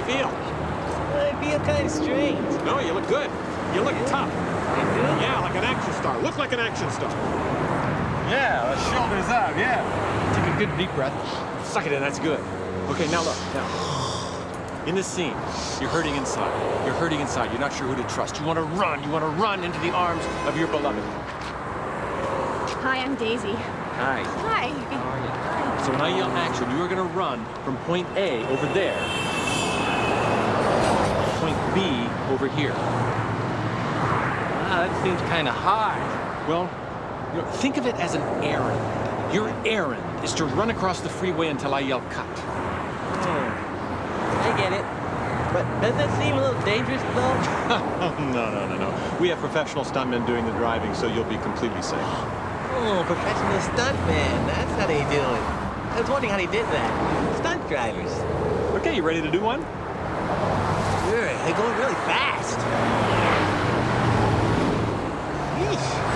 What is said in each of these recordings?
you feel? I feel kind of strange. No, you look good. You look tough. Yeah, like an action star. Look like an action star. Yeah, shoulders up. yeah. Take a good deep breath. Suck it in, that's good. Okay, now look, now. In this scene, you're hurting inside. You're hurting inside. You're not sure who to trust. You want to run. You want to run into the arms of your beloved. Hi, I'm Daisy. Hi. Hi. How are you? Hi. So now you're action. You are going to run from point A over there over here. Wow, that seems kind of hard. Well, you know, think of it as an errand. Your errand is to run across the freeway until I yell cut. Hmm. I get it. But doesn't that seem a little dangerous, though? no, no, no, no. We have professional stuntmen doing the driving, so you'll be completely safe. Oh, professional stuntman. That's how they do it. I was wondering how they did that. Stunt drivers. Okay, you ready to do one? They're going really fast. Yeesh.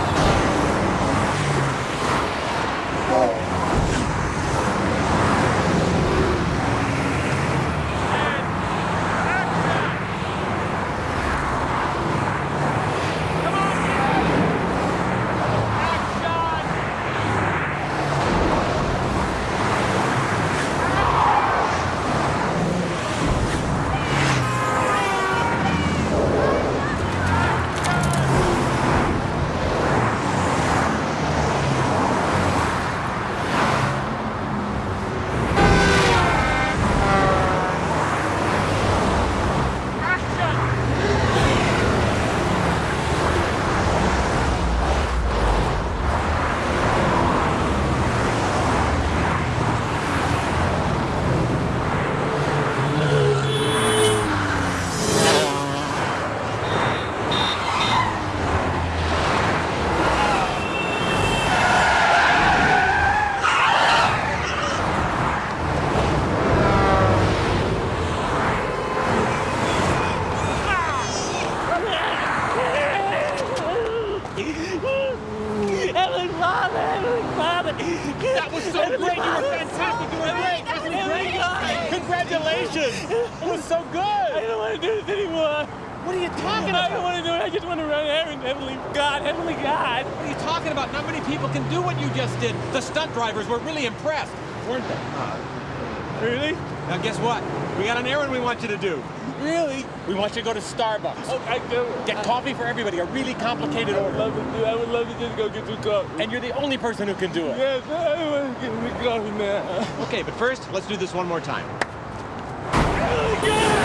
Heavenly Father, Heavenly Father. That was so great! You were fantastic! You were great! That was This really great! Congratulations! It was so good. I don't want to do this anymore. What are you talking about? I don't want to do it. I just want to run errands. Heavenly God, Heavenly God. What are you talking about? Not many people can do what you just did. The stunt drivers were really impressed, weren't they? Uh, Really? Now guess what? We got an errand we want you to do. Really? We want you to go to Starbucks. Oh, I do. Get coffee for everybody, a really complicated I would order. love to do. I would love to just go get some coffee. And you're the only person who can do it. Yes, I want to get some coffee now. Okay, but first, let's do this one more time. Oh Heavenly God!